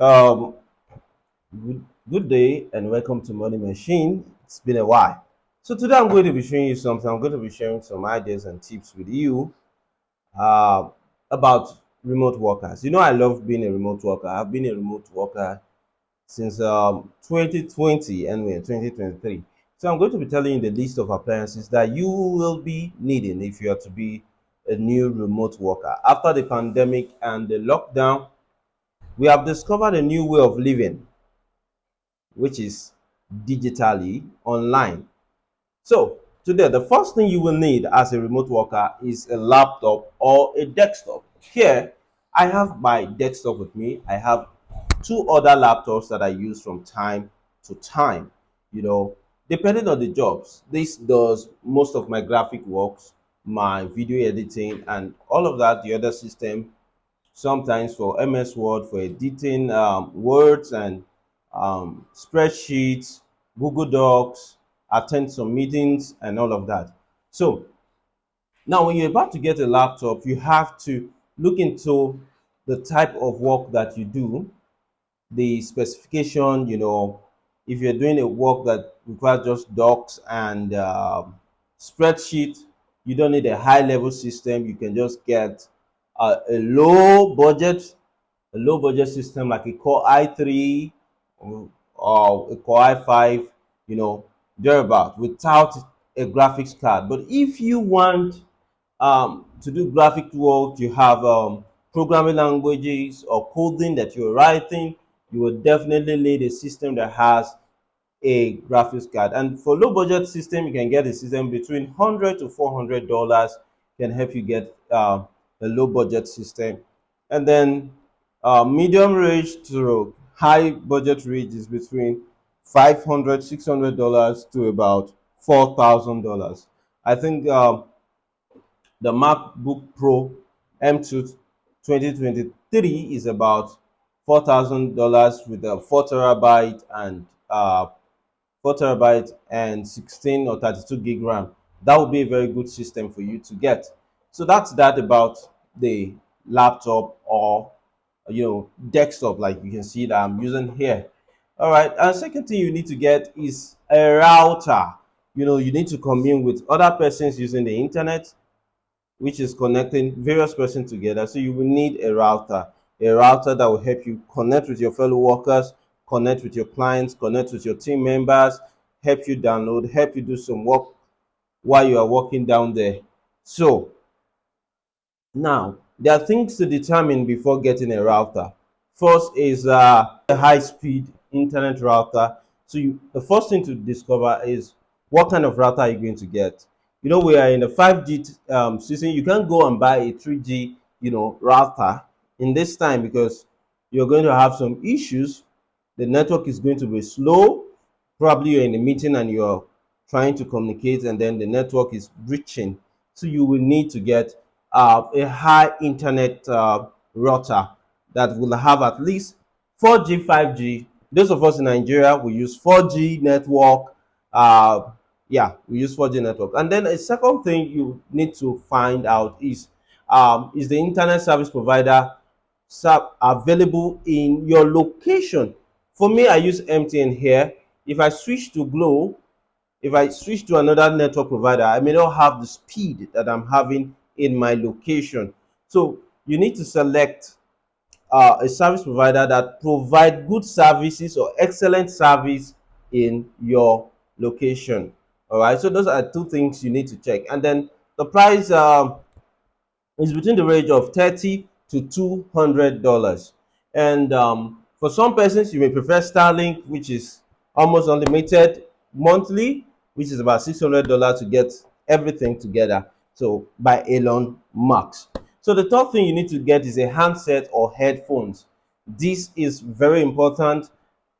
Um, good, good day and welcome to Money Machine. It's been a while. So today I'm going to be showing you something. I'm going to be sharing some ideas and tips with you uh, about remote workers. You know, I love being a remote worker. I've been a remote worker since um, 2020 and we're in 2023. So I'm going to be telling you the list of appliances that you will be needing if you are to be a new remote worker. After the pandemic and the lockdown, we have discovered a new way of living which is digitally online. So today, the first thing you will need as a remote worker is a laptop or a desktop. Here, I have my desktop with me. I have two other laptops that I use from time to time. You know, depending on the jobs, this does most of my graphic works, my video editing, and all of that. The other system sometimes for MS Word for editing um, words and um, spreadsheets, Google Docs, attend some meetings, and all of that. So now, when you're about to get a laptop, you have to look into the type of work that you do, the specification. You know, if you're doing a work that requires just docs and um, spreadsheet, you don't need a high level system. You can just get uh, a low budget a low budget system like a Core i3 or, or a Core i5, you know, thereabout, without a graphics card. But if you want um, to do graphic work, you have um, programming languages or coding that you're writing, you will definitely need a system that has a graphics card. And for low budget system, you can get a system between 100 to 400 dollars can help you get uh, a low budget system. And then uh, medium range to high budget range is between 500 600 dollars to about four thousand dollars. I think um, the MacBook Pro M2 2023 is about four thousand dollars with a four terabyte and uh, 4 terabyte and 16 or 32 gig RAM. That would be a very good system for you to get. So that's that about the laptop or you know desktop like you can see that I'm using here. All right, and second thing you need to get is a router. You know, you need to commune with other persons using the internet which is connecting various persons together. So you will need a router, a router that will help you connect with your fellow workers, connect with your clients, connect with your team members, help you download, help you do some work while you are working down there. So now there are things to determine before getting a router. First is uh, a high-speed internet router. So you, the first thing to discover is what kind of router are you going to get? you know we are in the 5G um, season. You can't go and buy a 3G, you know, router in this time because you're going to have some issues. The network is going to be slow. Probably you're in a meeting and you're trying to communicate, and then the network is breaching. So you will need to get a high internet uh, router that will have at least 4G, 5G. Those of us in Nigeria, we use 4G network. Uh, yeah we use 4g network and then a second thing you need to find out is um, is the internet service provider available in your location for me i use mtn here if i switch to Glo if i switch to another network provider i may not have the speed that i'm having in my location. So you need to select uh, a service provider that provide good services or excellent service in your location. All right so those are two things you need to check. And then the price um, is between the range of 30 to 200 dollars. And um, for some persons you may prefer starlink which is almost unlimited monthly which is about 600 dollars to get everything together so by elon musk. So the third thing you need to get is a handset or headphones. This is very important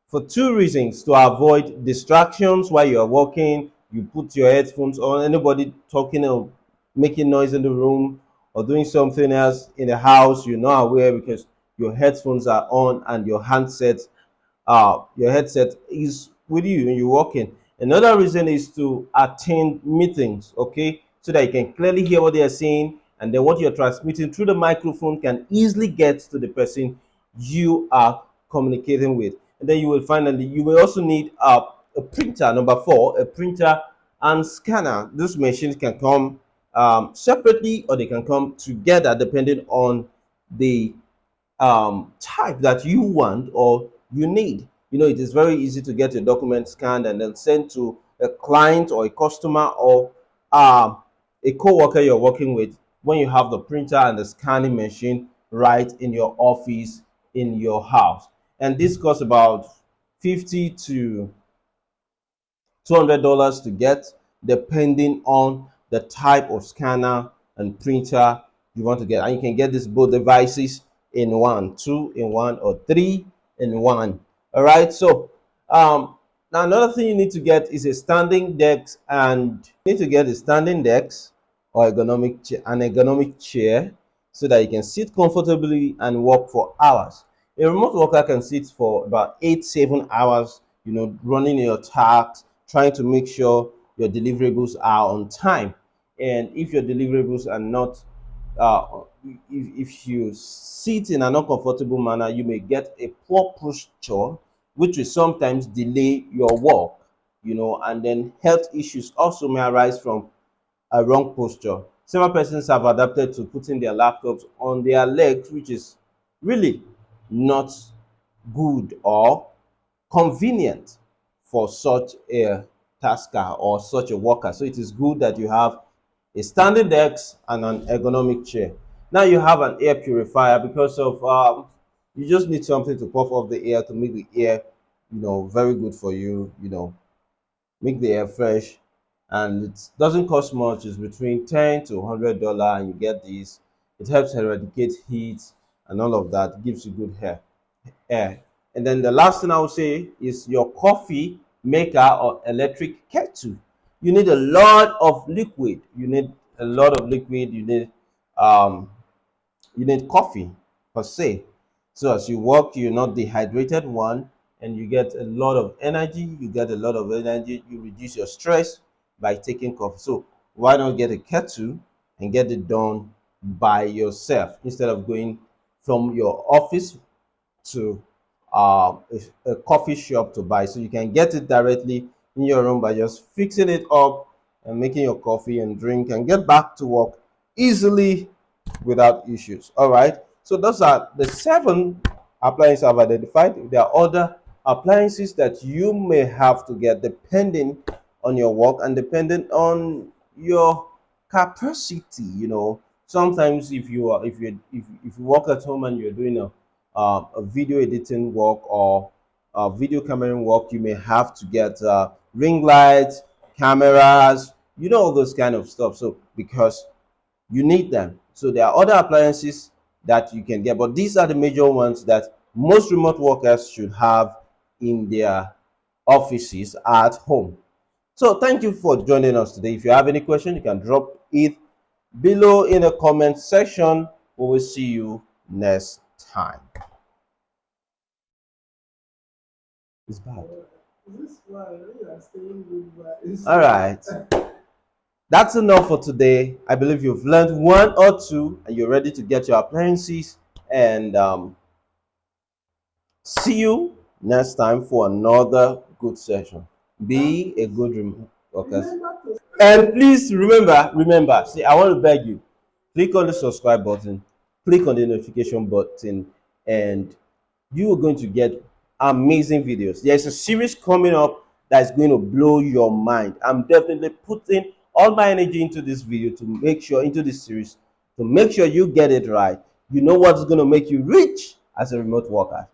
for two reasons. To avoid distractions while you are working you put your headphones on, anybody talking or making noise in the room or doing something else in the house, you're not aware because your headphones are on and your handset, uh, your headset is with you and you're working. Another reason is to attend meetings, okay, so that you can clearly hear what they are saying and then what you're transmitting through the microphone can easily get to the person you are communicating with. And then you will finally, you will also need a, a printer, number four, a printer and scanner. These machines can come um, separately or they can come together depending on the um, type that you want or you need. You know, it is very easy to get your document scanned and then sent to a client or a customer or uh, a co-worker you're working with when you have the printer and the scanning machine right in your office in your house. And this costs about 50 to 200 dollars to get depending on the type of scanner and printer you want to get. And you can get these both devices in one two in one or three in one. All right so um now another thing you need to get is a standing desk and you need to get a standing desk or ergonomic an ergonomic chair so that you can sit comfortably and work for hours. A remote worker can sit for about eight seven hours you know running your tasks trying to make sure your deliverables are on time. And if your deliverables are not uh, if, if you sit in an uncomfortable manner, you may get a poor posture, which will sometimes delay your work, you know, and then health issues also may arise from a wrong posture. Several persons have adapted to putting their laptops on their legs, which is really not good or convenient for such a tasker or such a worker. So it is good that you have a standing desk and an ergonomic chair. Now you have an air purifier because of um, you just need something to puff off the air to make the air, you know, very good for you, you know, make the air fresh. And it doesn't cost much, it's between 10 to 100 dollar and you get this. It helps eradicate heat and all of that, it gives you good hair, air. And then the last thing I would say is your coffee maker or electric kettle. You need a lot of liquid. You need a lot of liquid. You need um you need coffee per se. So as you work you're not dehydrated one and you get a lot of energy. You get a lot of energy. You reduce your stress by taking coffee. So why not get a kettle and get it done by yourself instead of going from your office to uh, a, a coffee shop to buy? So you can get it directly in your room by just fixing it up and making your coffee and drink and get back to work easily without issues. All right? So those are the seven appliances i've identified. There are other appliances that you may have to get depending on your work and depending on your capacity you know sometimes if you are if you if, if you work at home and you're doing a uh, a video editing work or uh, video camera work, you may have to get uh, ring lights, cameras, you know, all those kind of stuff. So because you need them. So there are other appliances that you can get, but these are the major ones that most remote workers should have in their offices at home. So thank you for joining us today. If you have any question, you can drop it below in the comment section. We will see you next time. It's bad. All right. That's enough for today. I believe you've learned one or two and you're ready to get your appliances. And um, see you next time for another good session. Be a good remote worker. And please remember, remember, see, I want to beg you, click on the subscribe button, click on the notification button, and you are going to get amazing videos. There's a series coming up that's going to blow your mind. I'm definitely putting all my energy into this video to make sure, into this series, to make sure you get it right. You know what's going to make you rich as a remote worker.